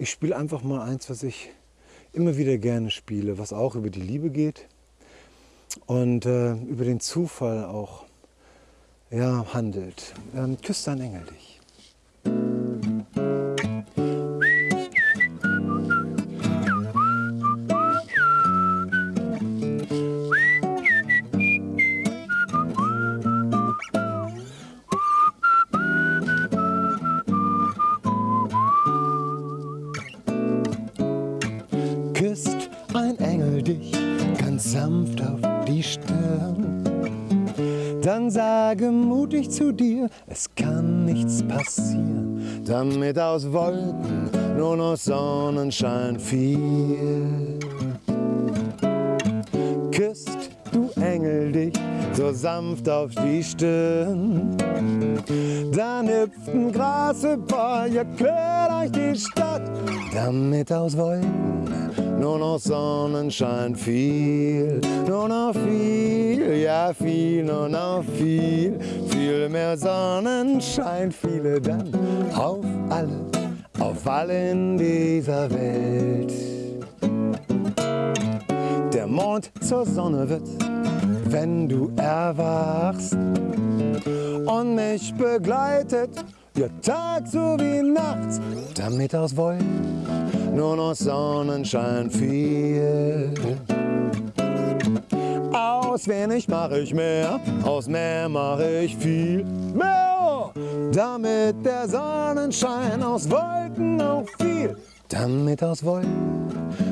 ich spiele einfach mal eins, was ich immer wieder gerne spiele, was auch über die Liebe geht und äh, über den Zufall auch ja, handelt. Ähm, küsst dein Engel dich. Dich ganz sanft auf die Stirn. Dann sage mutig zu dir, es kann nichts passieren, damit aus Wolken nur noch Sonnenschein fiel. Küsst du Engel dich so sanft auf die Stirn. Dann hüpft ein Grasepar, ja quer durch die Stadt, damit aus Wolken nur noch Sonnenschein viel, nur noch viel, ja viel, nur noch viel, viel mehr Sonnenschein, viele dann auf alle, auf alle in dieser Welt. Der Mond zur Sonne wird, wenn du erwachst und mich begleitet, ja Tag so wie nachts, damit aus Wolken nur noch Sonnenschein viel. Aus wenig mache ich mehr, aus mehr mache ich viel mehr. Damit der Sonnenschein aus Wolken auch viel, damit aus Wolken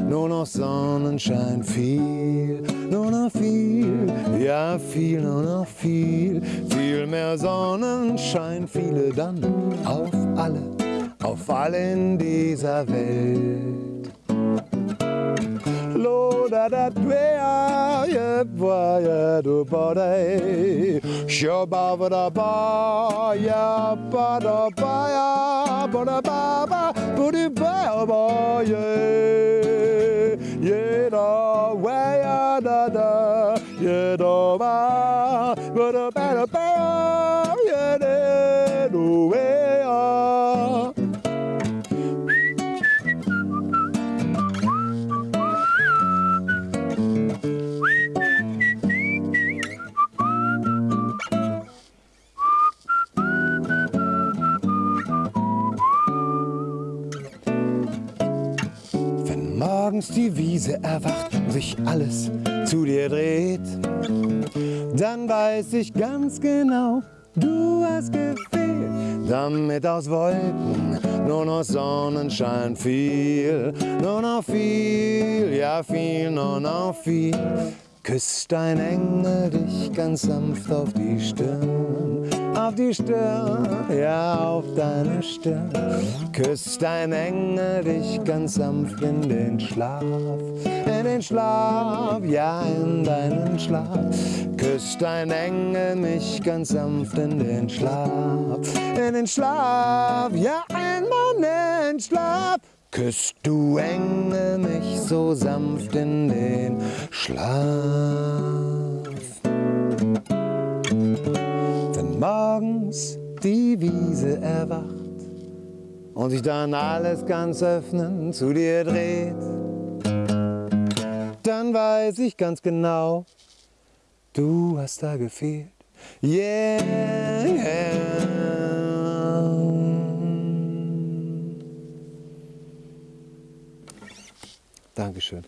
nur noch Sonnenschein viel, nur noch viel, ja viel, nur noch viel, viel mehr Sonnenschein, viele dann auf alle, auf alle in dieser Welt. Lo da da dwea ye bwa ye do ba sho ba ba da ba ya ba da ba ya ba da ba ba bu di ba ba ye ye da wa ya da da ye do ba ba da ba da ba ye de do we morgens die Wiese erwacht und sich alles zu dir dreht, dann weiß ich ganz genau, du hast gefehlt. Damit aus Wolken nur noch Sonnenschein viel, nur noch viel, ja viel, nur noch viel. Küsst ein Engel dich ganz sanft auf die Stirn, die Stirn, ja auf deine Stirn. Küsst ein Engel dich ganz sanft in den Schlaf, in den Schlaf, ja in deinen Schlaf. Küsst ein Engel mich ganz sanft in den Schlaf, in den Schlaf, ja in meinen Schlaf. Küsst du Engel mich so sanft in den Schlaf. Morgens die Wiese erwacht und sich dann alles ganz öffnen zu dir dreht, dann weiß ich ganz genau, du hast da gefehlt. Yeah, Dankeschön.